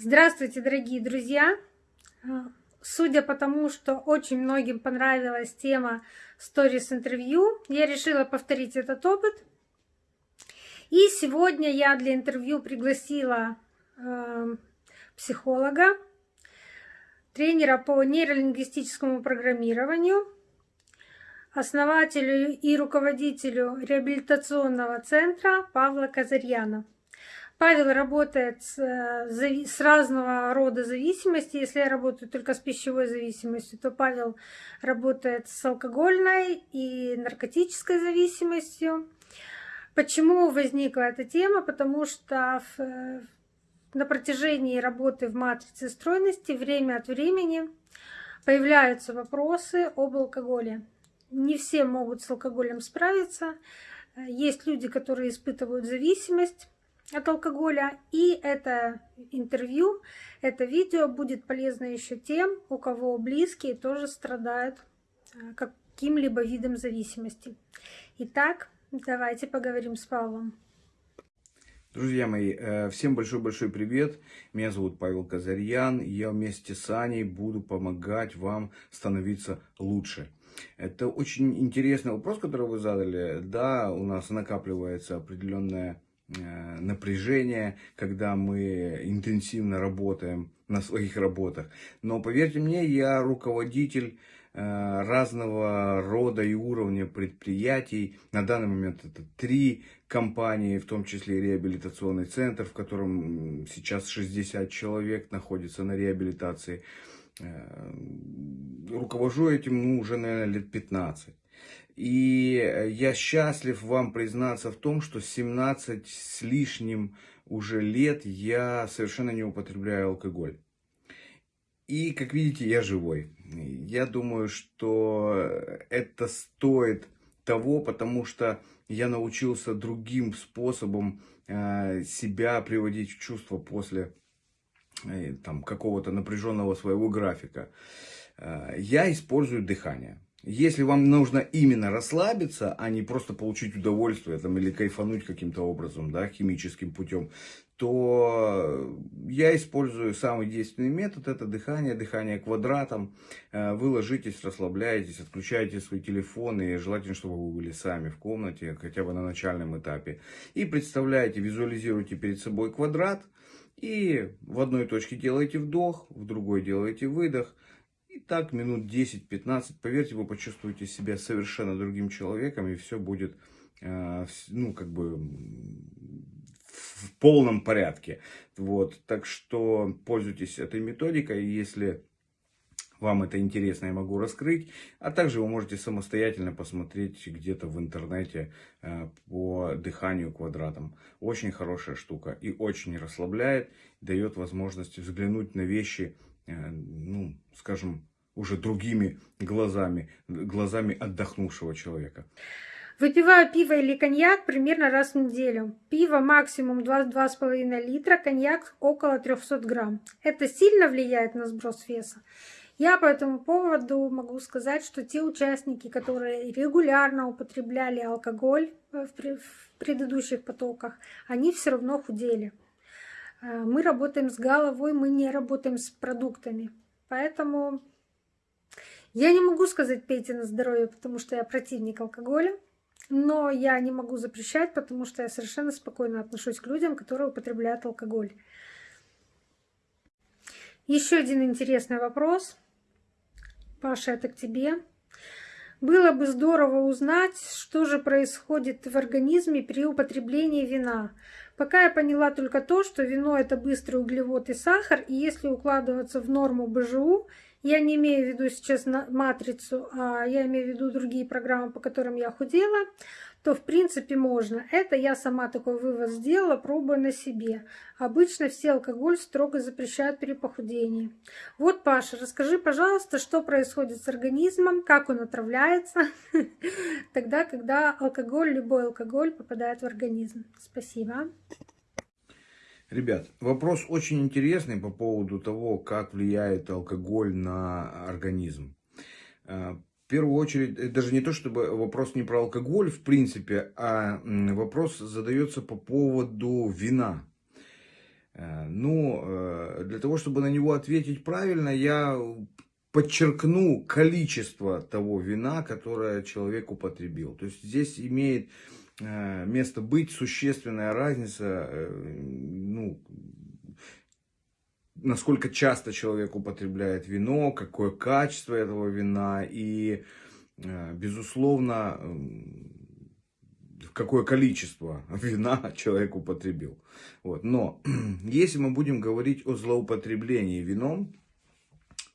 Здравствуйте, дорогие друзья! Судя по тому, что очень многим понравилась тема сторис интервью, я решила повторить этот опыт. И сегодня я для интервью пригласила э, психолога, тренера по нейролингвистическому программированию, основателю и руководителю реабилитационного центра Павла Казарьяна. Павел работает с, э, разного рода зависимости. Если я работаю только с пищевой зависимостью, то Павел работает с алкогольной и наркотической зависимостью. Почему возникла эта тема? Потому что в, на протяжении работы в матрице стройности время от времени появляются вопросы об алкоголе. Не все могут с алкоголем справиться. Есть люди, которые испытывают зависимость от алкоголя. И это интервью, это видео будет полезно еще тем, у кого близкие тоже страдают э, каким-либо видом зависимости. Итак, давайте поговорим с Павлом. Друзья мои, э, всем большой-большой привет. Меня зовут Павел Казарьян. Я вместе с Аней буду помогать вам становиться лучше. Это очень интересный вопрос, который вы задали. Да, у нас накапливается определенная напряжение, когда мы интенсивно работаем на своих работах. Но поверьте мне, я руководитель э, разного рода и уровня предприятий. На данный момент это три компании, в том числе реабилитационный центр, в котором сейчас 60 человек находится на реабилитации. Э, руковожу этим ну, уже, наверное, лет 15. И э, я счастлив вам признаться в том, что 17 с лишним уже лет я совершенно не употребляю алкоголь. И, как видите, я живой. Я думаю, что это стоит того, потому что я научился другим способом э, себя приводить в чувство после э, там, какого-то напряженного своего графика. Я использую дыхание. Если вам нужно именно расслабиться, а не просто получить удовольствие там, или кайфануть каким-то образом, да, химическим путем, то я использую самый действенный метод, это дыхание, дыхание квадратом. Э, вы ложитесь, расслабляетесь, отключаете свои телефоны, и желательно, чтобы вы были сами в комнате, хотя бы на начальном этапе. И представляете, визуализируйте перед собой квадрат, и в одной точке делаете вдох, в другой делаете выдох. И так минут 10-15, поверьте, вы почувствуете себя совершенно другим человеком, и все будет, э, ну, как бы, в полном порядке. Вот, так что пользуйтесь этой методикой, если вам это интересно, я могу раскрыть. А также вы можете самостоятельно посмотреть где-то в интернете э, по дыханию квадратом. Очень хорошая штука и очень расслабляет, дает возможность взглянуть на вещи, ну, скажем, уже другими глазами, глазами отдохнувшего человека. Выпиваю пиво или коньяк примерно раз в неделю. Пиво максимум 2-2,5 литра, коньяк около 300 грамм. Это сильно влияет на сброс веса? Я по этому поводу могу сказать, что те участники, которые регулярно употребляли алкоголь в предыдущих потоках, они все равно худели. Э, мы работаем с головой, мы не работаем с продуктами. Поэтому я не могу сказать пейте на здоровье, потому что я противник алкоголя. Но я не могу запрещать, потому что я совершенно спокойно отношусь к людям, которые употребляют алкоголь. Еще один интересный вопрос. Паша, это к тебе. Было бы здорово узнать, что же происходит в организме при употреблении вина. Пока я поняла только то, что вино это быстрый углевод и сахар, и если укладываться в норму БЖУ, я не имею в виду сейчас матрицу, а я имею в виду другие программы, по которым я худела, то в принципе можно. Это я сама такой вывод сделала, пробуя на себе. Обычно все алкоголь строго запрещают при похудении. Вот, Паша, расскажи, пожалуйста, что происходит с организмом, как он отравляется, тогда, когда алкоголь, любой алкоголь попадает в организм. Спасибо. Ребят, вопрос очень интересный по поводу того, как влияет алкоголь на организм. В первую очередь, э, даже не то, чтобы вопрос не про алкоголь, в принципе, а вопрос задается по поводу вина. Э, ну, э, для того, чтобы на него ответить правильно, я подчеркну количество того вина, которое человек употребил. То есть здесь имеет место быть существенная разница, ну, насколько часто человек употребляет вино, какое качество этого вина и, безусловно, какое количество вина человек употребил. Вот. Но если мы будем говорить о злоупотреблении вином,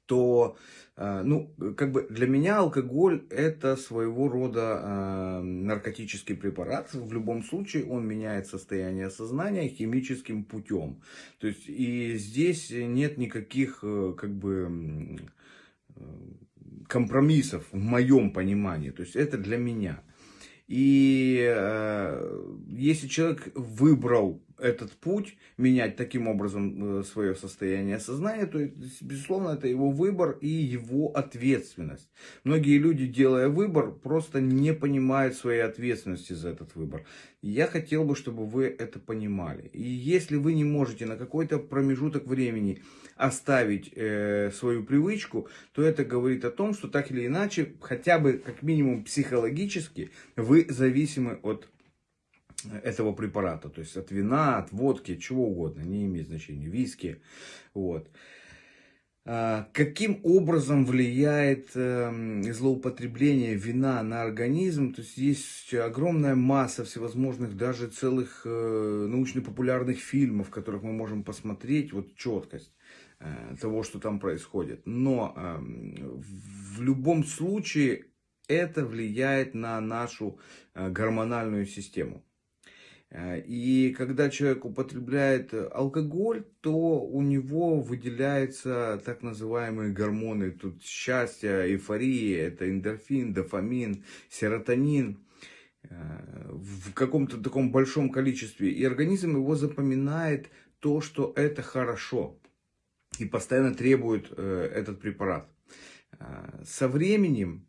то, э, ну, как бы для меня алкоголь это своего рода э, наркотический препарат. В любом случае он меняет состояние сознания химическим путем. То есть и здесь нет никаких, э, как бы, компромиссов в моем понимании. То есть это для меня. И э, если человек выбрал этот путь, менять таким образом э, свое состояние сознания, то, безусловно, это его выбор и его ответственность. Многие люди, делая выбор, просто не понимают своей ответственности за этот выбор. Я хотел бы, чтобы вы это понимали. И если вы не можете на какой-то промежуток времени оставить э, свою привычку, то это говорит о том, что так или иначе, хотя бы как минимум психологически, вы зависимы от этого препарата. То есть от вина, от водки, чего угодно, не имеет значения, виски. Вот. А, каким образом влияет эм, злоупотребление вина на организм? То есть есть огромная масса всевозможных, даже целых э, научно-популярных фильмов, которых мы можем посмотреть вот четкость э, того, что там происходит. Но эм, в любом случае это влияет на нашу э, гормональную систему. Э, и когда человек употребляет алкоголь, то у него выделяются так называемые гормоны тут счастья, эйфории, это эндорфин, дофамин, серотонин э, в каком-то таком большом количестве. И организм его запоминает то, что это хорошо. И постоянно требует э, этот препарат. Со временем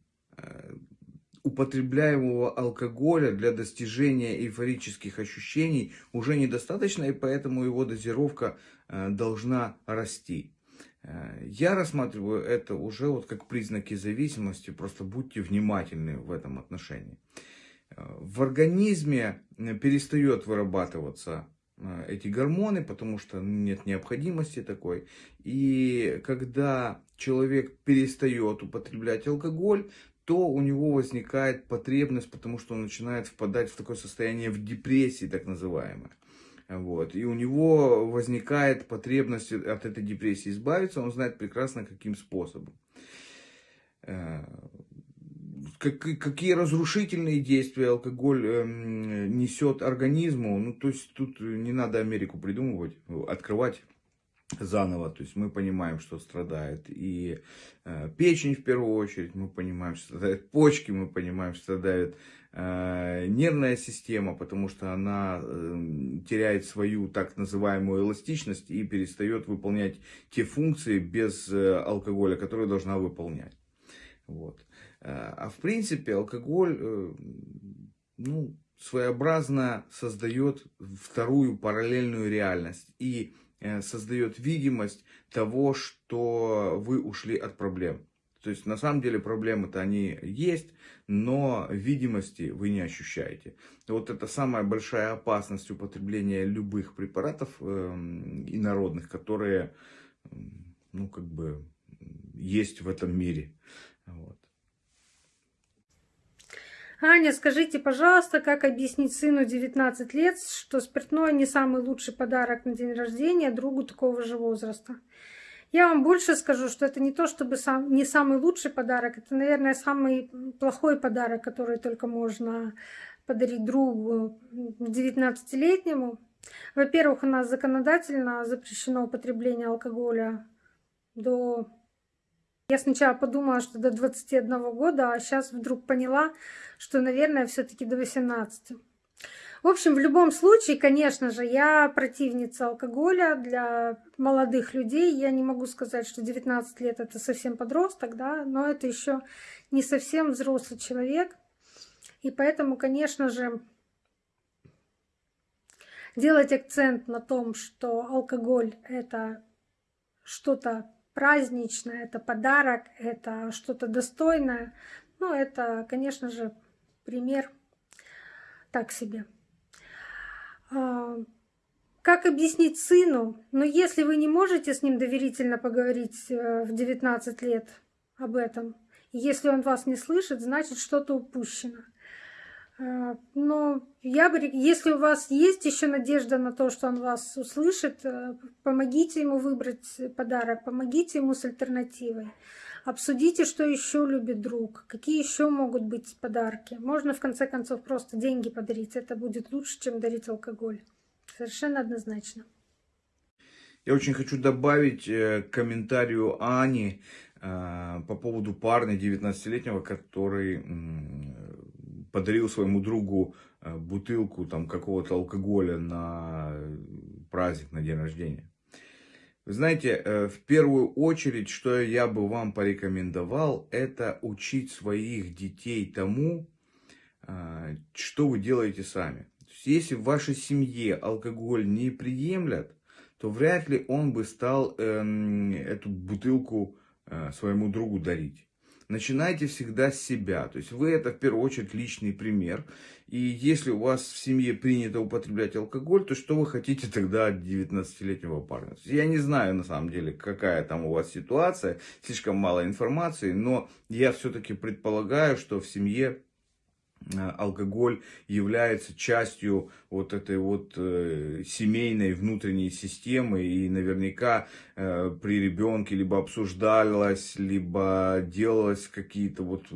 употребляемого алкоголя для достижения эйфорических ощущений уже недостаточно, и поэтому его дозировка э, должна расти. Э, я рассматриваю это уже вот как признаки зависимости, просто будьте внимательны в этом отношении. Э, в организме перестает вырабатываться эти гормоны, потому что нет необходимости такой. И когда человек перестает употреблять алкоголь, то у него возникает потребность, потому что он начинает впадать в такое состояние в депрессии, так называемое. Вот. И у него возникает потребность от этой депрессии избавиться, он знает прекрасно, каким способом. Э, какие разрушительные действия алкоголь эм, несет организму, ну, то есть тут не надо Америку придумывать, открывать заново. То есть мы понимаем, что страдает и э, печень в первую очередь, мы понимаем, что страдают почки, мы понимаем, что страдает э, нервная система, потому что она э, теряет свою так называемую эластичность и перестает выполнять те функции без э, алкоголя, которые должна выполнять. Вот. Э, а в принципе алкоголь, э, ну, своеобразно создает вторую параллельную реальность. И создает видимость того, что вы ушли от проблем. То есть на самом деле проблемы-то они есть, но видимости вы не ощущаете. Вот это самая большая опасность употребления любых препаратов э, инородных, которые, ну, как бы, есть в этом мире. Вот. Аня, скажите, пожалуйста, как объяснить сыну 19 лет, что спиртное не самый лучший подарок на день рождения другу такого же возраста? Я вам больше скажу, что это не то, чтобы сам, не самый лучший подарок, это, наверное, самый плохой подарок, который только можно подарить другу 19-летнему. Во-первых, у нас законодательно запрещено употребление алкоголя до я сначала подумала, что до 21 года, а сейчас вдруг поняла, что, наверное, все-таки до 18. В общем, в любом случае, конечно же, я противница алкоголя для молодых людей. Я не могу сказать, что 19 лет это совсем подросток, да, но это еще не совсем взрослый человек. И поэтому, конечно же, делать акцент на том, что алкоголь это что-то праздничное, это подарок, это что-то достойное, ну, это, конечно же, пример так себе. А, как объяснить сыну? Но если вы не можете с ним доверительно поговорить э, в 19 лет об этом, если он вас не слышит, значит что-то упущено. Э, но я бы, если у вас есть еще надежда на то, что он вас услышит, э, помогите ему выбрать подарок, помогите ему с альтернативой. Обсудите, что еще любит друг, какие еще могут быть подарки. Можно в конце концов просто деньги подарить. Это будет лучше, чем дарить алкоголь. Совершенно однозначно. Я очень хочу добавить э, комментарию Ани э, по поводу парня 19-летнего, который подарил своему другу э, бутылку там какого-то алкоголя на праздник, на день рождения. Вы знаете, э, в первую очередь, что я бы вам порекомендовал, это учить своих детей тому, э, что вы делаете сами. Если в вашей семье алкоголь не приемлят, то вряд ли он бы стал эм, эту бутылку э, своему другу дарить начинайте всегда с себя. То есть вы это в первую очередь личный пример. И если у вас в семье принято употреблять алкоголь, то что вы хотите тогда от 19-летнего парня? Я не знаю на самом деле, какая там у вас ситуация, слишком мало информации, но я все-таки предполагаю, что в семье алкоголь является частью вот этой вот э, семейной внутренней системы и наверняка э, при ребенке либо обсуждалось, либо делалось какие-то вот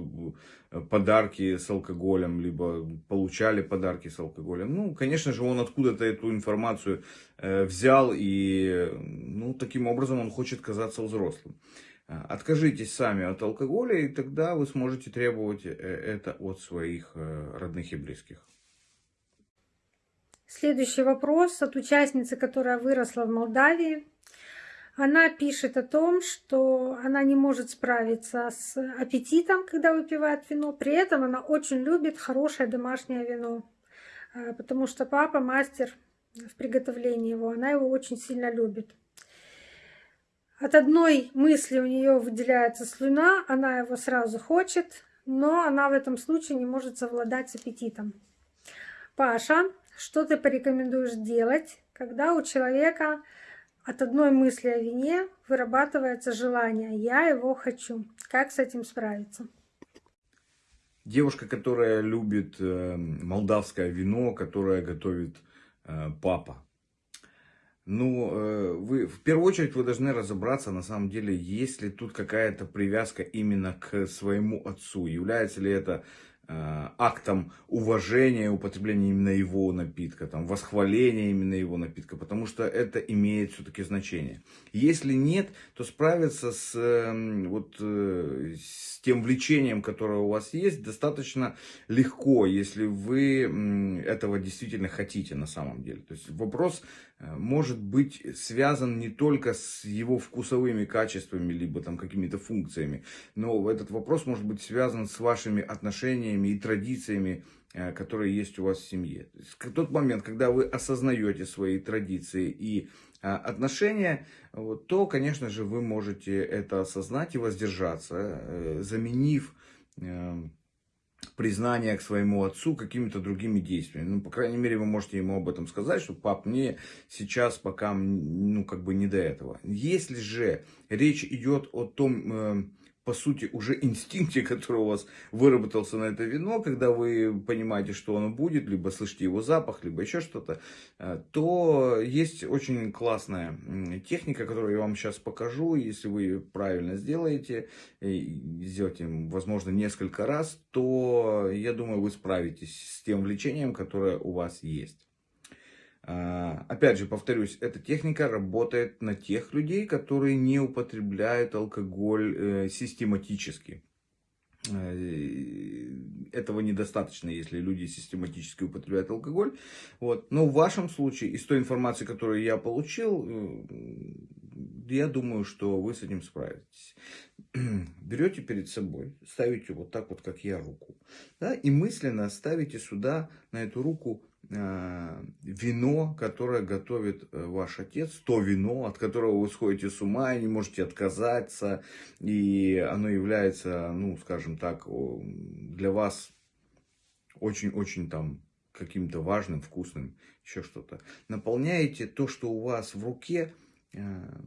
э, подарки с алкоголем, либо получали подарки с алкоголем. Ну, конечно же, он откуда-то эту информацию э, взял и, ну, таким образом он хочет казаться взрослым. А, откажитесь сами от алкоголя, и тогда вы сможете требовать э, это от своих э, родных и близких. Следующий вопрос от участницы, которая выросла в Молдавии. Она пишет о том, что она не может справиться с аппетитом, когда выпивает вино. При этом она очень любит хорошее домашнее вино, э, потому что папа мастер в приготовлении его. Она его очень сильно любит. От одной мысли у нее выделяется слюна, она его сразу хочет, но она в этом случае не может совладать с аппетитом. Паша, что ты порекомендуешь делать, когда у человека от одной мысли о вине вырабатывается желание «я его хочу». Как с этим справиться? Девушка, которая любит э, молдавское вино, которое готовит э, папа. Ну, э, вы в первую очередь вы должны разобраться, на самом деле, есть ли тут какая-то привязка именно к своему отцу. Является ли это Э, актом уважения употребления именно его напитка, там, восхваления именно его напитка, потому что это имеет все-таки значение. Если нет, то справиться с, эм, вот, э, с тем влечением, которое у вас есть, достаточно легко, если вы этого действительно хотите на самом деле. То есть вопрос может быть связан не только с его вкусовыми качествами, либо там какими-то функциями, но этот вопрос может быть связан с вашими отношениями и традициями, э, которые есть у вас в семье. То есть, в тот момент, когда вы осознаете свои традиции и э, отношения, вот, то, конечно же, вы можете это осознать и воздержаться, э, заменив признание к своему отцу какими-то другими действиями. Ну, по крайней мере, вы можете ему об этом сказать, что пап, мне сейчас пока, ну, как бы не до этого. Если же речь идет о том, по сути, уже инстинкте, который у вас выработался на это вино, когда вы понимаете, что оно будет, либо слышите его запах, либо еще что-то, э, то есть очень классная техника, которую я вам сейчас покажу. Если вы правильно сделаете, сделаете, возможно, несколько раз, то, я думаю, вы справитесь с тем влечением, которое у вас есть. А, опять же, повторюсь, эта техника работает на тех людей, которые не употребляют алкоголь э, систематически. Э, этого недостаточно, если люди систематически употребляют алкоголь. Вот. Но в вашем случае, из той информации, которую я получил, э, я думаю, что вы с этим справитесь. Берете перед собой, ставите вот так вот, как я, руку. Да, и мысленно ставите сюда, на эту руку, вино, которое готовит э, ваш отец, то вино, от которого вы сходите с ума и не можете отказаться, и оно является, ну, скажем так, для вас очень-очень там каким-то важным, вкусным, еще что-то. Наполняете то, что у вас в руке, э,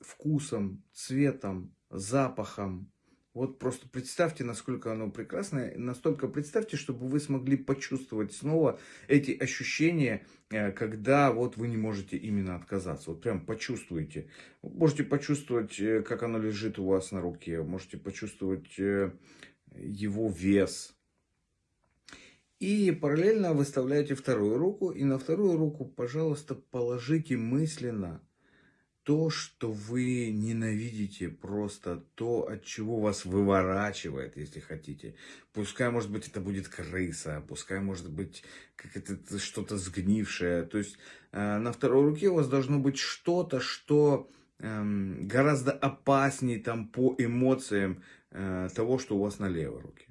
вкусом, цветом, запахом, вот просто представьте, насколько оно прекрасное, настолько представьте, чтобы вы смогли почувствовать снова эти ощущения, э, когда вот вы не можете именно отказаться. Вот прям почувствуйте. Можете почувствовать, э, как оно лежит у вас на руке, можете почувствовать э, его вес. И параллельно выставляете вторую руку, и на вторую руку, пожалуйста, положите мысленно то, что вы ненавидите, просто то, от чего вас выворачивает, если хотите. Пускай, может быть, это будет крыса, пускай, может быть, как это что-то сгнившее. То есть э, на второй руке у вас должно быть что-то, что э, гораздо опаснее там по эмоциям э, того, что у вас на левой руке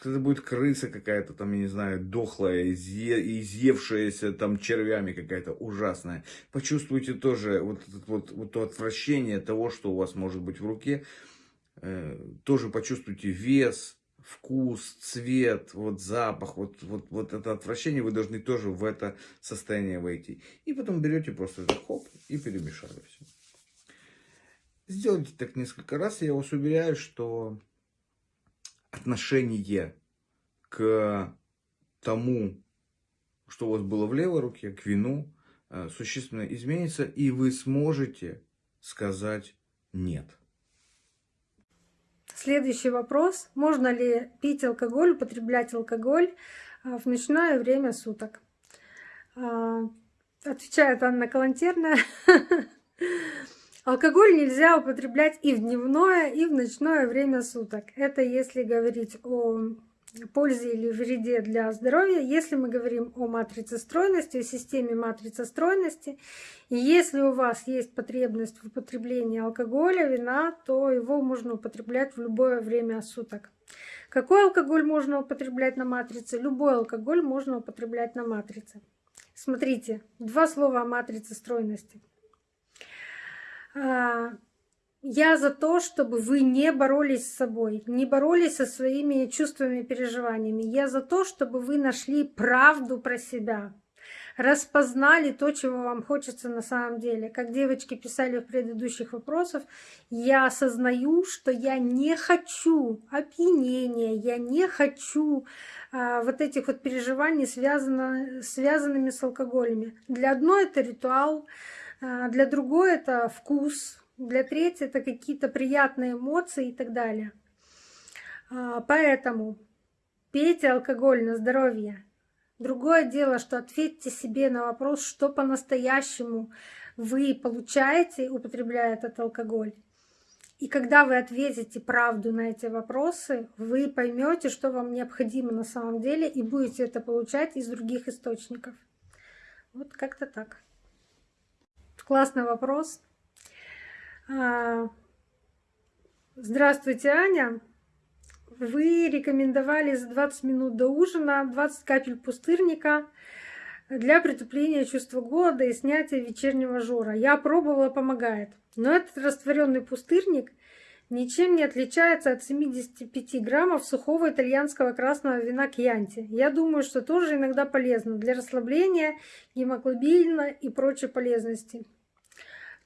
когда будет крыса какая-то там, я не знаю, дохлая, изъе, изъевшаяся там червями какая-то ужасная. Почувствуйте тоже вот, вот, вот то отвращение того, что у вас может быть в руке. Э, тоже почувствуйте вес, вкус, цвет, вот запах, вот, вот, вот это отвращение, вы должны тоже в это состояние войти. И потом берете просто это хоп и перемешали все. Сделайте так несколько раз, я вас уверяю, что отношение к тому, что у вас было в левой руке, к вину, э, существенно изменится, и вы сможете сказать «нет». Следующий вопрос. Можно ли пить алкоголь, употреблять алкоголь э, в ночное время суток? Э, отвечает Анна Калантерная. Алкоголь нельзя употреблять и в дневное, и в ночное время суток. Это если говорить о пользе или вреде для здоровья, если мы говорим о матрице стройности, о системе матрицы стройности, и если у вас есть потребность в употреблении алкоголя, вина, то его можно употреблять в любое время суток. Какой алкоголь можно употреблять на матрице? Любой алкоголь можно употреблять на матрице. Смотрите, два слова о матрице стройности. А, я за то, чтобы вы не боролись с собой, не боролись со своими чувствами и переживаниями. Я за то, чтобы вы нашли правду про себя, распознали то, чего вам хочется на самом деле. Как девочки писали в предыдущих вопросах, я осознаю, что я не хочу опьянения, я не хочу а, вот этих вот переживаний, связано, связанными с алкоголями. Для одной это ритуал, для другой это вкус, для третьей это какие-то приятные эмоции и так далее. А, поэтому пейте алкоголь на здоровье. Другое дело, что ответьте себе на вопрос, что по-настоящему вы получаете, употребляя этот алкоголь. И когда вы ответите правду на эти вопросы, вы поймете, что вам необходимо на самом деле, и будете это получать из других источников. Вот как-то так. Классный вопрос. А, здравствуйте, Аня. Вы рекомендовали за 20 минут до ужина 20 капель пустырника для притупления чувства голода и снятия вечернего жора. Я пробовала, помогает. Но этот растворенный пустырник ничем не отличается от 75 граммов сухого итальянского красного вина Кьянти. Я думаю, что тоже иногда полезно для расслабления, гемоглобина и прочей полезности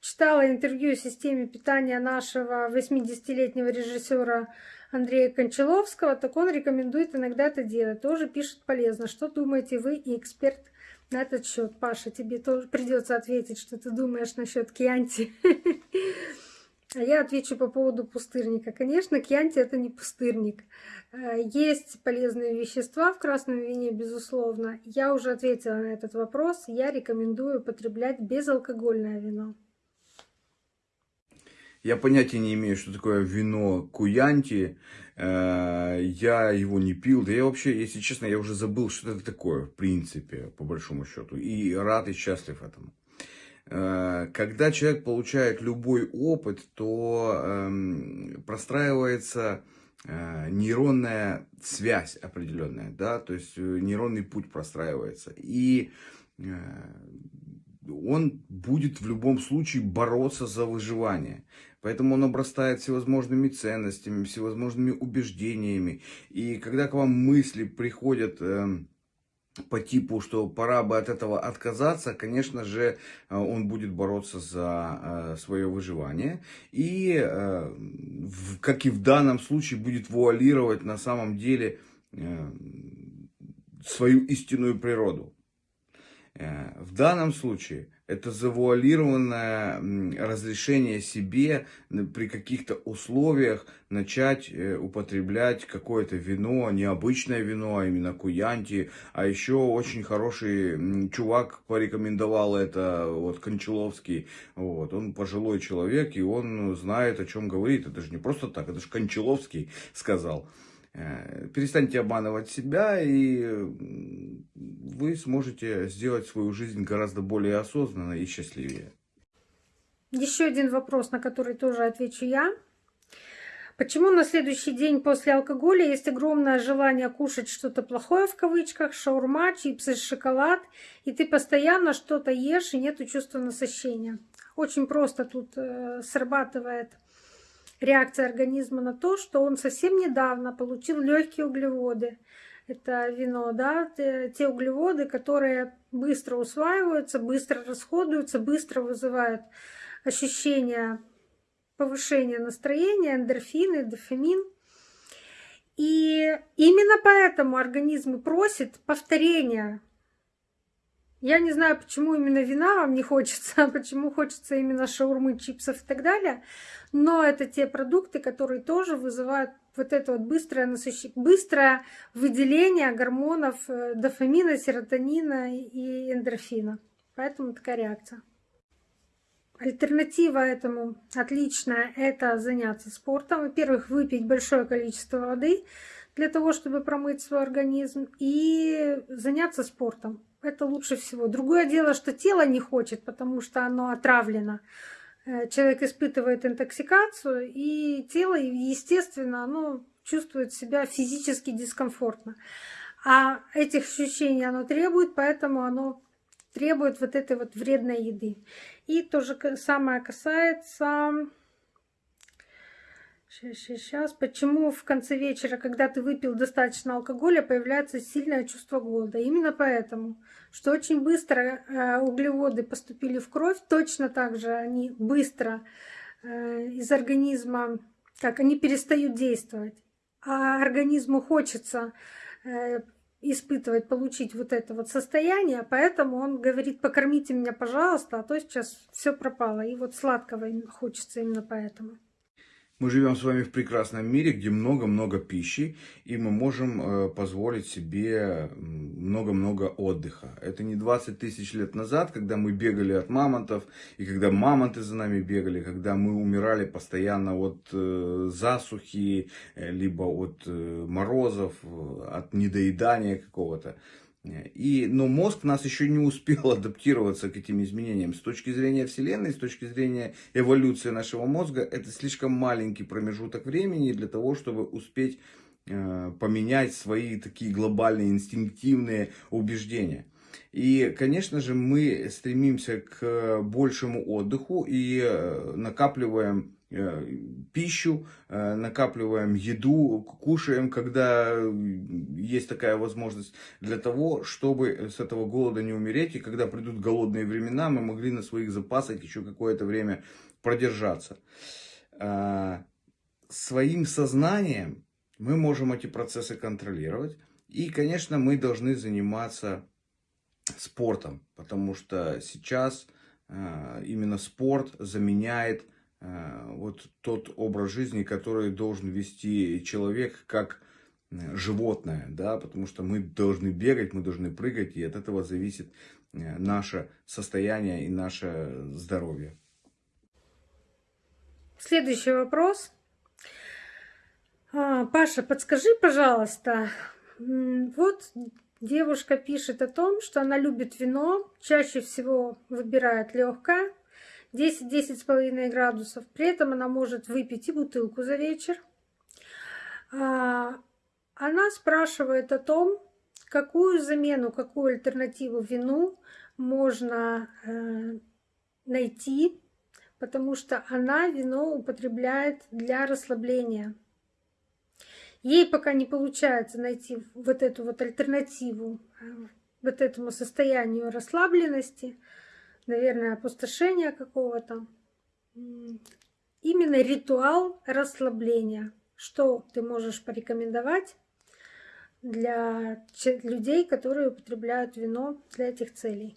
читала интервью о системе питания нашего 80-летнего режиссера Андрея Кончаловского, так он рекомендует иногда это делать. Тоже пишет полезно. Что думаете вы и эксперт на этот счет? Паша, тебе тоже придется ответить, что ты думаешь насчет кьянти. А я отвечу по поводу пустырника. Конечно, кьянти это не пустырник. Э, есть полезные вещества в красном вине, безусловно. Я уже ответила на этот вопрос. Я рекомендую употреблять безалкогольное вино. Я понятия не имею, что такое вино Куянти. Э, я его не пил. Да я вообще, если честно, я уже забыл, что это такое, в принципе, по большому счету. И рад и счастлив этому. Э, когда человек получает любой опыт, то эм, простраивается э, нейронная связь определенная, да, то есть нейронный путь простраивается. И он будет в любом случае бороться за выживание. Поэтому он обрастает всевозможными ценностями, всевозможными убеждениями. И когда к вам мысли приходят эм, по типу, что пора бы от этого отказаться, конечно же, э, он будет бороться за э, свое выживание. И, э, как и в данном случае, будет вуалировать на самом деле свою истинную природу. В данном случае это завуалированное разрешение себе при каких-то условиях начать э, употреблять какое-то вино, необычное вино, а именно куянти. А еще очень хороший чувак порекомендовал это, вот Кончаловский. Вот, он пожилой человек, и он знает, о чем говорит. Это же не просто так, это же Кончаловский сказал. Э, перестаньте обманывать себя, и вы сможете сделать свою жизнь гораздо более осознанной и счастливее. Еще один вопрос, на который тоже отвечу я. Почему на следующий день после алкоголя есть огромное желание кушать что-то плохое в кавычках, шаурма, чипсы, шоколад, и ты постоянно что-то ешь и нет чувства насыщения? Очень просто тут э, срабатывает реакция организма на то, что он совсем недавно получил легкие углеводы. Это вино, да, те углеводы, которые быстро усваиваются, быстро расходуются, быстро вызывают ощущение повышения настроения, эндорфины, дофамин. И именно поэтому организм просит повторения я не знаю, почему именно вина вам не хочется, а почему хочется именно шаурмы, чипсов и так далее. Но это те продукты, которые тоже вызывают вот это вот быстрое насыщение, быстрое выделение гормонов э, дофамина, серотонина и эндорфина. Поэтому такая реакция. Альтернатива этому отличная – это заняться спортом. Во-первых, выпить большое количество воды для того, чтобы промыть свой организм и заняться спортом это лучше всего. Другое дело, что тело не хочет, потому что оно отравлено. Э, человек испытывает интоксикацию, и тело, естественно, оно чувствует себя физически дискомфортно. А этих ощущений оно требует, поэтому оно требует вот этой вот вредной еды. И то же самое касается сейчас. Почему в конце вечера, когда ты выпил достаточно алкоголя, появляется сильное чувство голода? Именно поэтому, что очень быстро э, углеводы поступили в кровь, точно так же они быстро э, из организма, как они перестают действовать. А организму хочется э, испытывать, получить вот это вот состояние, поэтому он говорит, покормите меня, пожалуйста, а то сейчас все пропало. И вот сладкого хочется именно поэтому. Мы живем с вами в прекрасном мире, где много-много пищи, и мы можем э, позволить себе много-много отдыха. Это не 20 тысяч лет назад, когда мы бегали от мамонтов, и когда мамонты за нами бегали, когда мы умирали постоянно от э, засухи, э, либо от морозов, от недоедания какого-то. И, но мозг нас еще не успел адаптироваться к этим изменениям. С точки зрения Вселенной, с точки зрения эволюции нашего мозга, это слишком маленький промежуток времени для того, чтобы успеть э, поменять свои такие глобальные инстинктивные убеждения. И, конечно же, мы стремимся к большему отдыху и э, накапливаем Э, пищу, э, накапливаем еду, кушаем, когда есть такая возможность, для того, чтобы с этого голода не умереть. И когда придут голодные времена, мы могли на своих запасах еще какое-то время продержаться. Э, своим сознанием мы можем эти процессы контролировать. И, конечно, мы должны заниматься спортом, потому что сейчас именно спорт заменяет Э, вот тот образ жизни, который должен вести человек как э, животное, да, потому что мы должны бегать, мы должны прыгать, и от этого зависит э, наше состояние и наше здоровье. Следующий вопрос. А, Паша, подскажи, пожалуйста, вот девушка пишет о том, что она любит вино, чаще всего выбирает легкое, 10-10,5 градусов. При этом она может выпить и бутылку за вечер. А, она спрашивает о том, какую замену, какую альтернативу вину можно э, найти, потому что она вино употребляет для расслабления. Ей пока не получается найти вот эту вот альтернативу э, вот этому состоянию расслабленности, наверное, опустошения какого-то. Именно ритуал расслабления. Что ты можешь порекомендовать для людей, которые употребляют вино для этих целей?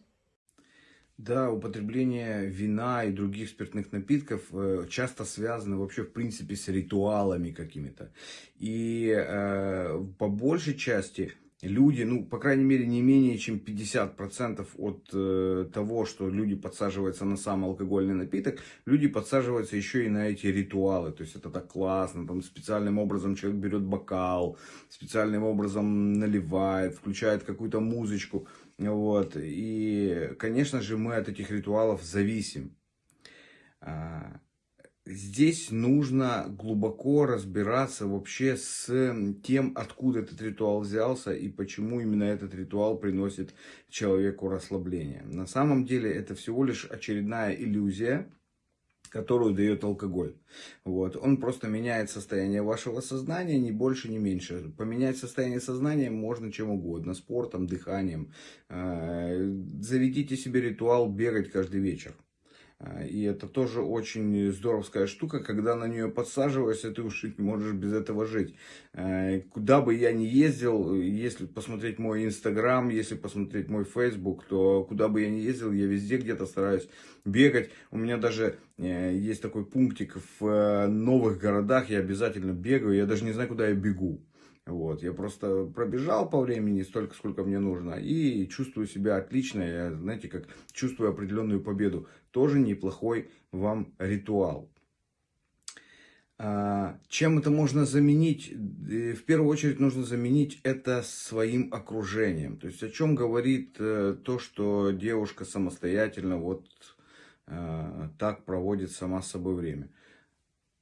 Да, употребление вина и других спиртных напитков э, часто связано вообще в принципе с ритуалами какими-то. И э, по большей части люди, ну, по крайней мере, не менее чем 50% от э, того, что люди подсаживаются на сам алкогольный напиток, люди подсаживаются еще и на эти ритуалы. То есть это так классно, там специальным образом человек берет бокал, специальным образом наливает, включает какую-то музычку. Вот. И, конечно же, мы от этих ритуалов зависим. Здесь нужно глубоко разбираться вообще с тем, откуда этот ритуал взялся и почему именно этот ритуал приносит человеку расслабление. На самом деле это всего лишь очередная иллюзия, которую дает алкоголь. Вот. Он просто меняет состояние вашего сознания, ни больше, ни меньше. Поменять состояние сознания можно чем угодно, спортом, дыханием. Э, заведите себе ритуал бегать каждый вечер. А, и это тоже очень здоровская штука, когда на нее подсаживаешься, ты уж можешь без этого жить. А, куда бы я ни ездил, если посмотреть мой инстаграм, если посмотреть мой фейсбук, то куда бы я ни ездил, я везде где-то стараюсь бегать. У меня даже э, есть такой пунктик в э, новых городах, я обязательно бегаю, я даже не знаю, куда я бегу. Вот, я просто пробежал по времени столько, сколько мне нужно, и чувствую себя отлично, я, знаете, как чувствую определенную победу. Тоже неплохой вам ритуал. А, чем это можно заменить? Э, в первую очередь нужно заменить это своим окружением. То есть о чем говорит э, то, что девушка самостоятельно вот э, так проводит сама с собой время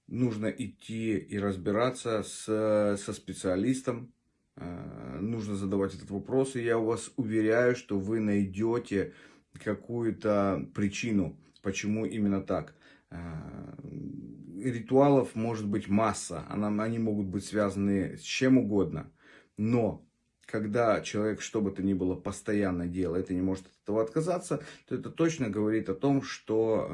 нужно идти и разбираться с, со специалистом, э, нужно задавать этот вопрос, и я вас уверяю, что вы найдете какую-то причину, почему именно так. Э, ритуалов может быть масса, они могут быть связаны с чем угодно, но когда человек что бы то ни было постоянно делает и не может от этого отказаться, то это точно говорит о том, что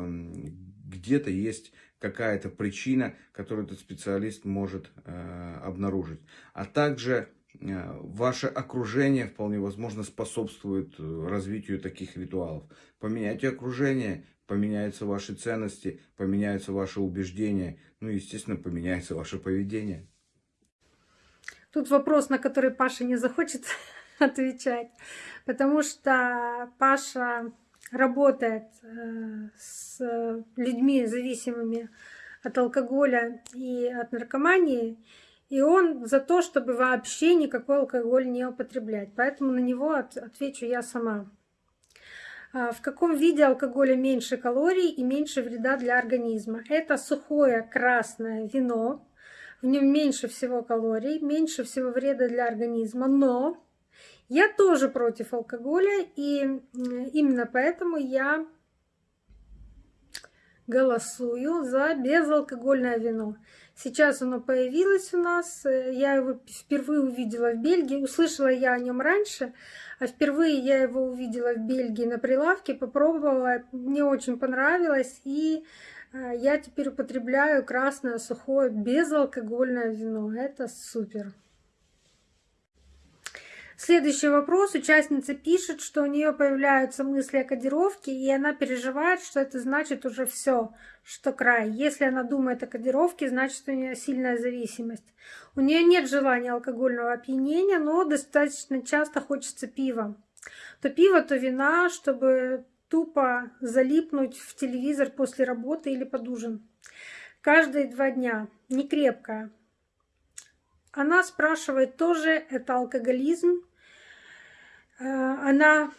где-то есть какая-то причина, которую этот специалист может э, обнаружить. А также э, ваше окружение вполне возможно способствует э, развитию таких ритуалов. Поменяйте окружение, поменяются ваши ценности, поменяются ваши убеждения, ну и, естественно, поменяется ваше поведение. Тут вопрос, на который Паша не захочет отвечать, потому что Паша работает э, с людьми зависимыми от алкоголя и от наркомании, и он за то, чтобы вообще никакой алкоголь не употреблять. Поэтому на него отвечу я сама. А, в каком виде алкоголя меньше калорий и меньше вреда для организма? Это сухое красное вино. В нем меньше всего калорий, меньше всего вреда для организма, но я тоже против алкоголя, и именно поэтому я голосую за безалкогольное вино. Сейчас оно появилось у нас, я его впервые увидела в Бельгии, услышала я о нем раньше, а впервые я его увидела в Бельгии на прилавке, попробовала, мне очень понравилось, и э, я теперь употребляю красное сухое безалкогольное вино. Это супер. Следующий вопрос. Участница пишет, что у нее появляются мысли о кодировке, и она переживает, что это значит уже все, что край. Если она думает о кодировке, значит у нее сильная зависимость. У нее нет желания алкогольного опьянения, но достаточно часто хочется пива. То пиво, то вина, чтобы тупо залипнуть в телевизор после работы или под ужин. Каждые два дня. Не крепкая. Она спрашивает тоже, это алкоголизм она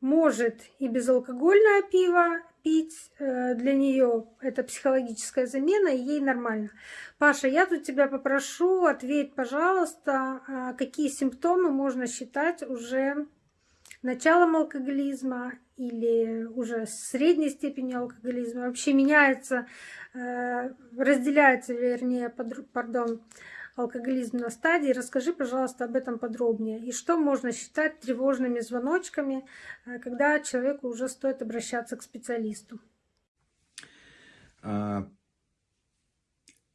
может и безалкогольное пиво пить э, для нее это психологическая замена, и ей нормально. Паша, я тут тебя попрошу, ответь, пожалуйста, а какие симптомы можно считать уже началом алкоголизма или уже средней степенью алкоголизма. Вообще меняется, э, разделяется, вернее, пардон, алкоголизм на стадии. Расскажи, пожалуйста, об этом подробнее. И что можно считать тревожными звоночками, э, когда человеку уже стоит обращаться к специалисту? А,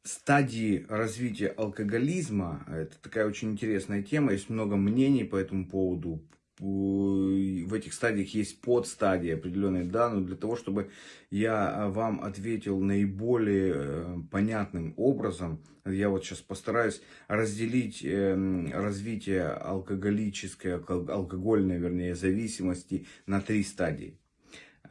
стадии развития алкоголизма – это такая очень интересная тема. Есть много мнений по этому поводу в этих стадиях есть подстадии определенные, да, но для того, чтобы я а, вам ответил наиболее э, понятным образом, я вот сейчас постараюсь разделить эм, развитие алкоголической, алкогольной, вернее, зависимости на три стадии.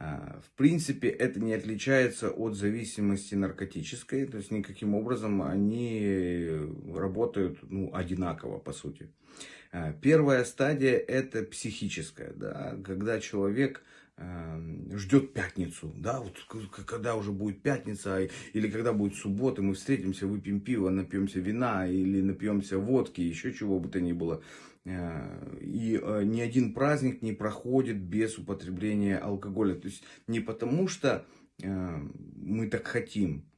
А, в принципе, это не отличается от зависимости наркотической, то есть никаким образом они работают ну, одинаково, по сути. А, первая стадия это психическая, да, когда человек эм, ждет пятницу, да, вот когда уже будет пятница, или когда будет суббота, мы встретимся, выпьем пиво, напьемся вина, или напьемся водки, еще чего бы то ни было. И э, ни один праздник не проходит без употребления алкоголя. То есть не потому, что э, мы так хотим,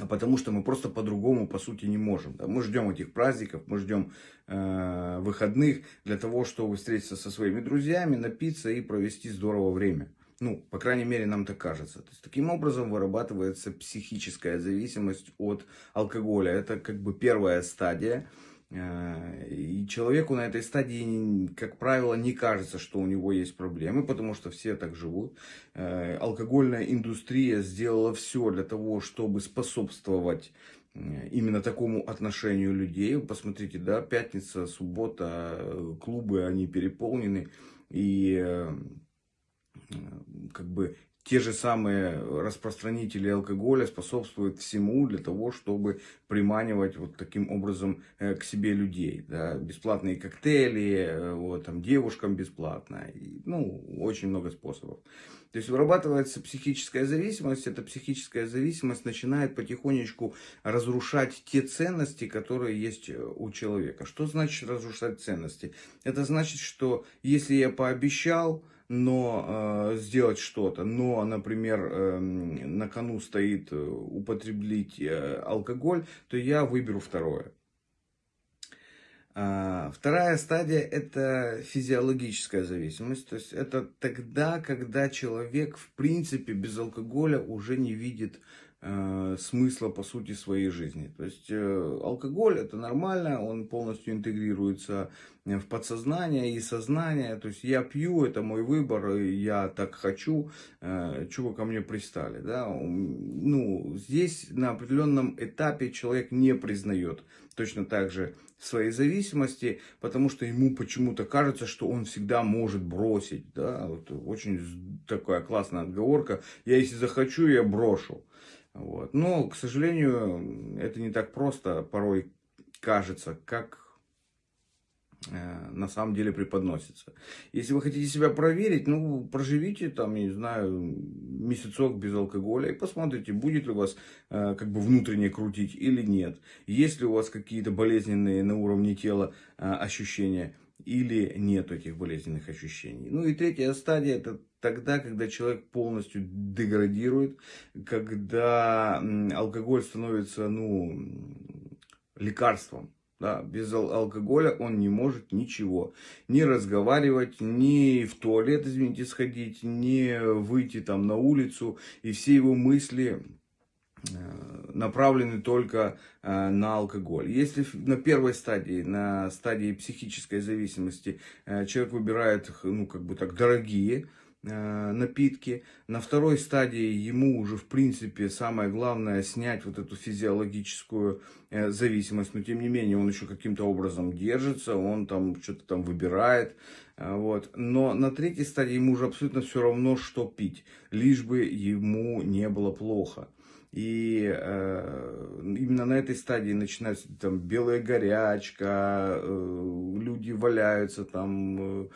а потому что мы просто по-другому, по сути, не можем. Мы ждем этих праздников, мы ждем э, выходных для того, чтобы встретиться со своими друзьями, напиться и провести здорово время. Ну, по крайней мере, нам так кажется. То есть, таким образом вырабатывается психическая зависимость от алкоголя. Это как бы первая стадия. Э, и человеку на этой стадии, как правило, не кажется, что у него есть проблемы, потому что все так живут. Э, алкогольная индустрия сделала все для того, чтобы способствовать э, именно такому отношению людей. Посмотрите, да, пятница, суббота, клубы, они переполнены. И как бы те же самые распространители алкоголя способствуют всему для того, чтобы приманивать вот таким образом э, к себе людей. Да? Бесплатные коктейли, э, вот, там, девушкам бесплатно. И, ну, очень много способов. То есть вырабатывается психическая зависимость. Эта психическая зависимость начинает потихонечку разрушать те ценности, которые есть э, у человека. Что значит разрушать ценности? Это значит, что если я пообещал, но э, сделать что-то, но, например, э, на кону стоит э, употреблить э, алкоголь, то я выберу второе. А, вторая стадия – это физиологическая зависимость. То есть это тогда, когда человек, в принципе, без алкоголя уже не видит э, смысла, по сути, своей жизни. То есть э, алкоголь – это нормально, он полностью интегрируется в подсознание и сознание. То есть я пью, это мой выбор, я так хочу, э, чего ко мне пристали. Да? Ну, здесь на определенном этапе человек не признает точно так же своей зависимости, потому что ему почему-то кажется, что он всегда может бросить. Да? Вот очень такая классная отговорка. Я если захочу, я брошу. Вот. Но, к сожалению, это не так просто порой кажется, как на самом деле преподносится. Если вы хотите себя проверить, ну, проживите там, я не знаю, месяцок без алкоголя и посмотрите, будет ли у вас э, как бы внутренне крутить или нет. Есть ли у вас какие-то болезненные на уровне тела э, ощущения или нет этих болезненных ощущений. Ну и третья стадия это тогда, когда человек полностью деградирует, когда алкоголь становится, ну, лекарством да, без ал алкоголя он не может ничего. Ни разговаривать, ни в туалет, извините, сходить, ни выйти там на улицу. И все его мысли э, направлены только э, на алкоголь. Если на первой стадии, на стадии психической зависимости, э, человек выбирает, ну, как бы так, дорогие напитки. На второй стадии ему уже, в принципе, самое главное снять вот эту физиологическую э, зависимость. Но, тем не менее, он еще каким-то образом держится, он там что-то там выбирает. Э, вот. Но на третьей стадии ему уже абсолютно все равно, что пить, лишь бы ему не было плохо. И э, именно на этой стадии начинается там белая горячка, э, люди валяются там, э, э,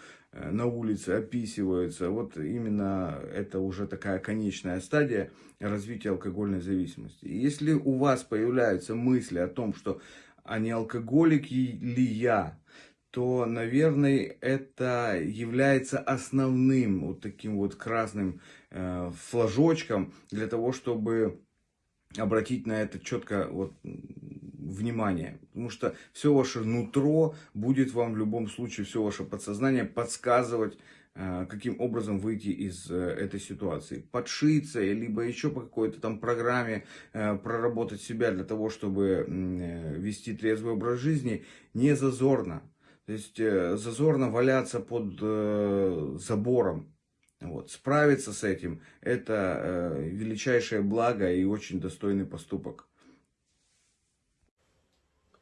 на улице описываются. Вот именно это уже такая конечная стадия развития алкогольной зависимости. Если у вас появляются мысли о том, что а не алкоголик ли я, то, наверное, это является основным вот таким вот красным э, флажочком для того, чтобы обратить на это четко вот, внимание. Потому что все ваше нутро будет вам в любом случае, все ваше подсознание подсказывать, э, каким образом выйти из э, этой ситуации. Подшиться, либо еще по какой-то там программе э, проработать себя для того, чтобы вести трезвый образ жизни, не зазорно. То есть зазорно валяться под забором. Вот. Справиться с этим – это величайшее благо и очень достойный поступок.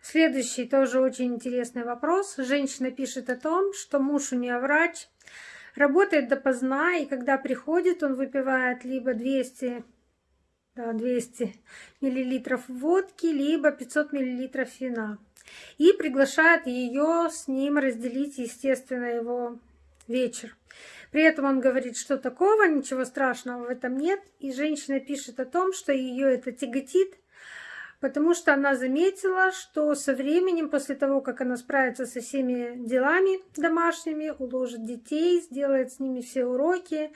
Следующий тоже очень интересный вопрос. Женщина пишет о том, что муж у нее врач, работает допоздна, и когда приходит, он выпивает либо 200, да, 200 миллилитров водки, либо 500 миллилитров вина. И приглашает ее с ним разделить, естественно, его вечер. При этом он говорит, что такого, ничего страшного в этом нет. И женщина пишет о том, что ее это тяготит, потому что она заметила, что со временем, после того, как она справится со всеми делами домашними, уложит детей, сделает с ними все уроки,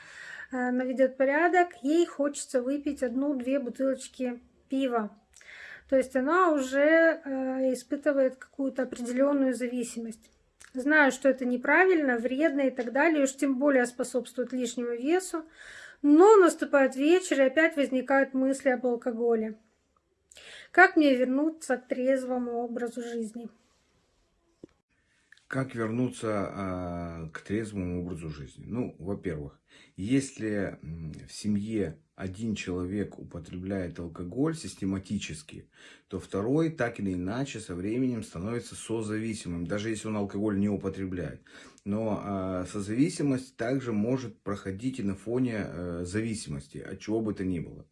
э, наведет порядок, ей хочется выпить одну-две бутылочки пива. То есть она уже э, испытывает какую-то определенную зависимость. Знаю, что это неправильно, вредно и так далее, уж тем более способствует лишнему весу. Но наступает вечер, и опять возникают мысли об алкоголе. Как мне вернуться к трезвому образу жизни? Как вернуться а, к трезвому образу жизни? Ну, во-первых, если в семье один человек употребляет алкоголь систематически, то второй так или иначе со временем становится созависимым, даже если он алкоголь не употребляет. Но э, созависимость также может проходить и на фоне э, зависимости, от чего бы то ни было.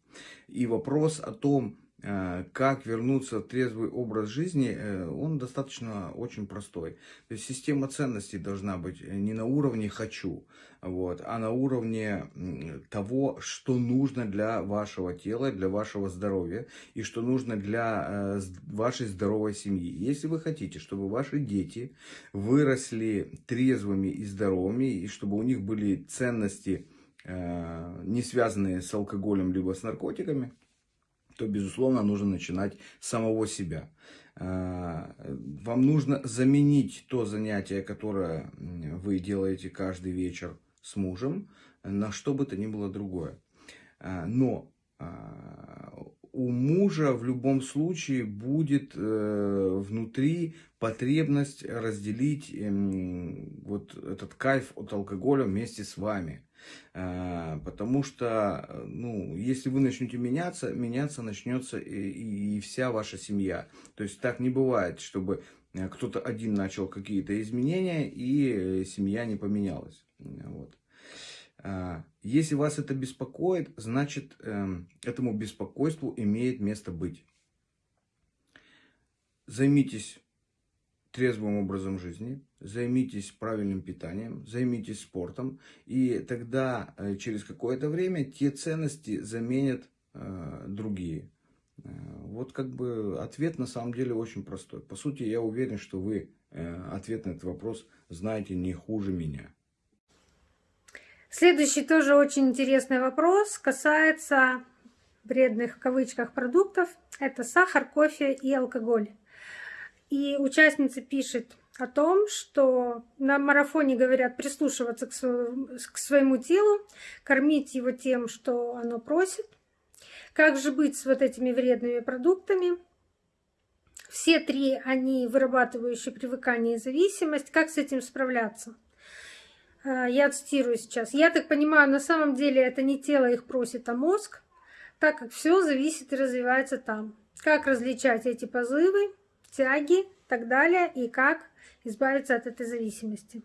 И вопрос о том, как вернуться в трезвый образ жизни, э, он достаточно очень простой. То есть система ценностей должна быть не на уровне «хочу», вот, а на уровне того, что нужно для вашего тела, для вашего здоровья и что нужно для э, вашей здоровой семьи. Если вы хотите, чтобы ваши дети выросли трезвыми и здоровыми, и чтобы у них были ценности, не связанные с алкоголем либо с наркотиками, то, безусловно, нужно начинать с самого себя. А, вам нужно заменить то занятие, которое вы делаете каждый вечер с мужем, на что бы то ни было другое. А, но а, у мужа в любом случае будет э, внутри потребность разделить вот этот кайф от алкоголя вместе с вами. А, потому что, ну, если вы начнете меняться, меняться начнется и, и вся ваша семья. То есть так не бывает, чтобы э, кто-то один начал какие-то изменения и семья не поменялась. Вот. Если вас это беспокоит, значит эм, этому беспокойству имеет место быть. Займитесь трезвым образом жизни, займитесь правильным питанием, займитесь спортом, и тогда э, через какое-то время те ценности заменят э, другие. Э, вот как бы ответ на самом деле очень простой. По сути, я уверен, что вы э, ответ на этот вопрос знаете не хуже меня. Следующий тоже очень интересный вопрос касается вредных в кавычках продуктов. Это сахар, кофе и алкоголь. И участница пишет о том, что на марафоне говорят прислушиваться к своему, телу, кормить его тем, что оно просит. Как же быть с вот этими вредными продуктами? Все три, они вырабатывающие привыкание и зависимость. Как с этим справляться? А, я цитирую сейчас. Я так понимаю, на самом деле это не тело их просит, а мозг, так как все зависит и развивается там. Как различать эти позывы, тяги и так далее, и как избавиться от этой зависимости.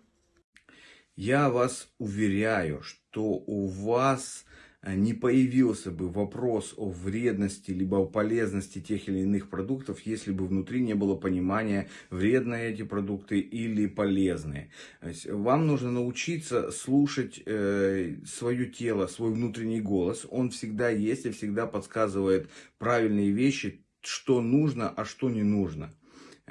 Я вас уверяю, что у вас э, не появился бы вопрос о вредности либо о полезности тех или иных продуктов, если бы внутри не было понимания, вредные эти продукты или полезные. вам нужно научиться слушать э, свое тело, свой внутренний голос. Он всегда есть и всегда подсказывает правильные вещи, что нужно, а что не нужно.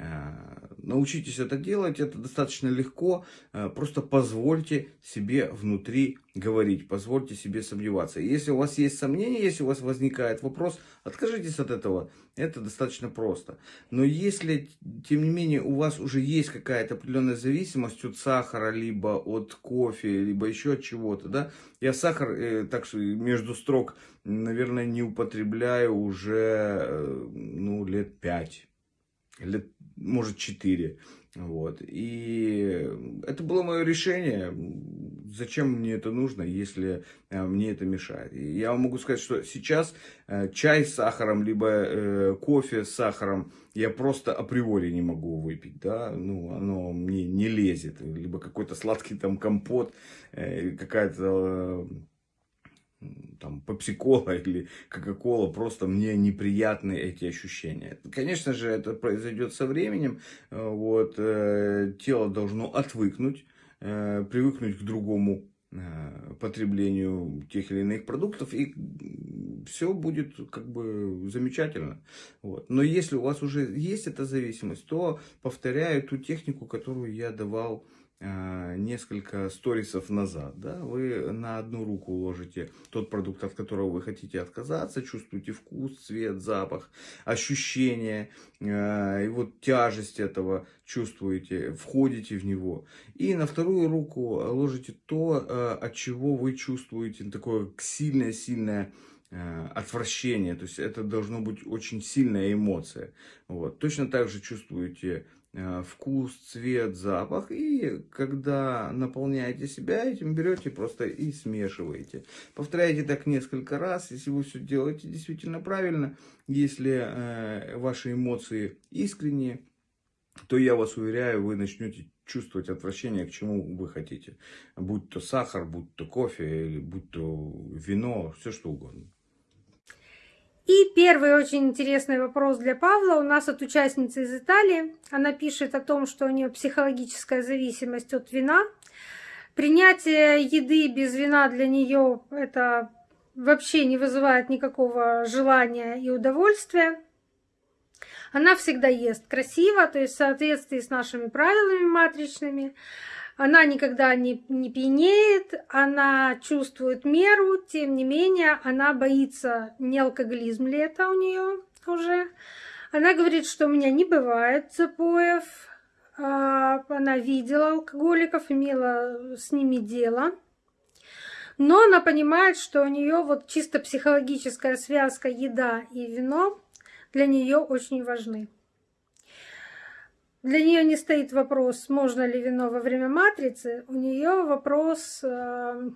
Э, научитесь это делать, это достаточно легко. Э, просто позвольте себе внутри говорить, позвольте себе сомневаться. Если у вас есть сомнения, если у вас возникает вопрос, откажитесь от этого. Это достаточно просто. Но если, тем не менее, у вас уже есть какая-то определенная зависимость от сахара, либо от кофе, либо еще от чего-то, да, я сахар, э, так что между строк, наверное, не употребляю уже, ну, лет пять лет, может, 4. Вот. И это было мое решение. Зачем мне это нужно, если э, мне это мешает? И я могу сказать, что сейчас э, чай с сахаром, либо э, кофе с сахаром я просто априори не могу выпить. Да? Ну, оно мне не лезет. Либо какой-то сладкий там компот, какая-то там, пепси-кола или кока-кола, просто мне неприятны эти ощущения. Конечно же, это произойдет со временем, э, вот, э, тело должно отвыкнуть, э, привыкнуть к другому потреблению тех или иных продуктов, и все будет как бы замечательно. Вот. Но если у вас уже есть эта зависимость, то повторяю ту технику, которую я давал несколько сторисов назад, да, вы на одну руку уложите тот продукт, от которого вы хотите отказаться, чувствуете вкус, цвет, запах, ощущение, э, и вот тяжесть этого чувствуете, входите в него. И на вторую руку ложите то, э, от чего вы чувствуете такое сильное-сильное э, отвращение, то есть это должно быть очень сильная эмоция. Вот. Точно так же чувствуете Э, вкус, цвет, запах. И когда наполняете себя этим, берете просто и смешиваете. Повторяйте так несколько раз, если вы все делаете действительно правильно. Если э, ваши эмоции искренние, то я вас уверяю, вы начнете чувствовать отвращение к чему вы хотите. Будь то сахар, будь то кофе, или будь то вино, все что угодно. И первый очень интересный вопрос для Павла у нас от участницы из Италии. Она пишет о том, что у нее психологическая зависимость от вина. Принятие еды без вина для нее это вообще не вызывает никакого желания и удовольствия. Она всегда ест красиво, то есть в соответствии с нашими правилами матричными. Она никогда не, не пьянеет, она чувствует меру, тем не менее, она боится, не алкоголизм ли это у нее уже. Она говорит, что у меня не бывает запоев. А, она видела алкоголиков, имела с ними дело. Но она понимает, что у нее вот чисто психологическая связка еда и вино для нее очень важны. Для нее не стоит вопрос, можно ли вино во время матрицы. У нее вопрос э,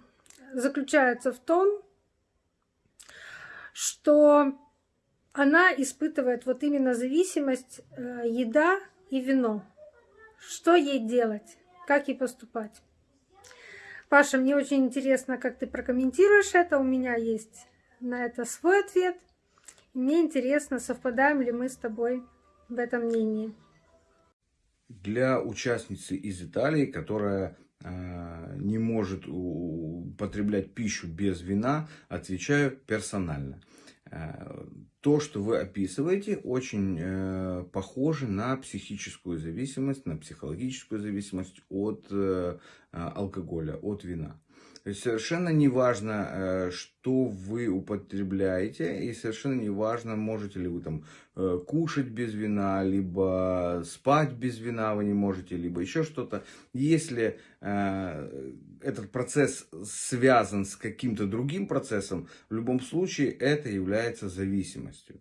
заключается в том, что она испытывает вот именно зависимость э, еда и вино. Что ей делать? Как ей поступать? Паша, мне очень интересно, как ты прокомментируешь это. У меня есть на это свой ответ. Мне интересно, совпадаем ли мы с тобой в этом мнении для участницы из Италии, которая э, не может употреблять пищу без вина, отвечаю персонально. Э, то, что вы описываете, очень э, похоже на психическую зависимость, на психологическую зависимость от алкоголя, от вина. Совершенно не важно, э, что вы употребляете, и совершенно не важно, можете ли вы там э, кушать без вина, либо спать без вина вы не можете, либо еще что-то. Если э, этот процесс связан с каким-то другим процессом, в любом случае это является зависимостью.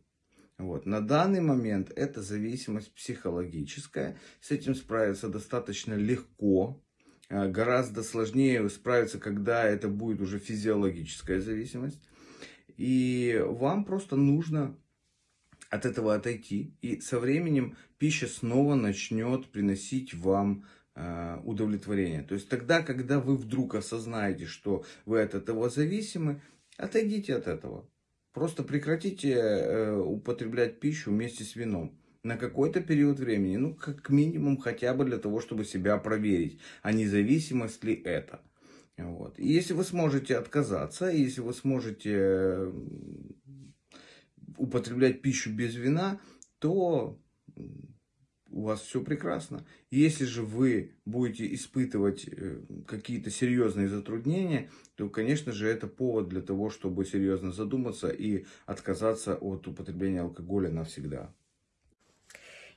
Вот. На данный момент это зависимость психологическая. С этим справиться достаточно легко. Э, гораздо сложнее справиться, когда это будет уже физиологическая зависимость. И вам просто нужно от этого отойти. И со временем пища снова начнет приносить вам э, удовлетворение. То есть тогда, когда вы вдруг осознаете, что вы от этого зависимы, отойдите от этого. Просто прекратите э, употреблять пищу вместе с вином на какой-то период времени, ну, как минимум, хотя бы для того, чтобы себя проверить, а независимость ли это. Вот. И если вы сможете отказаться, если вы сможете употреблять пищу без вина, то у вас все прекрасно. Если же вы будете испытывать э, какие-то серьезные затруднения, то, конечно же, это повод для того, чтобы серьезно задуматься и отказаться от употребления алкоголя навсегда.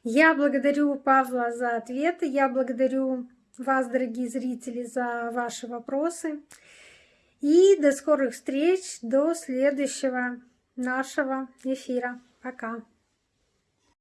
Я благодарю Павла за ответы. Я благодарю вас, дорогие зрители, за ваши вопросы. И до скорых встреч, до следующего нашего эфира. Пока.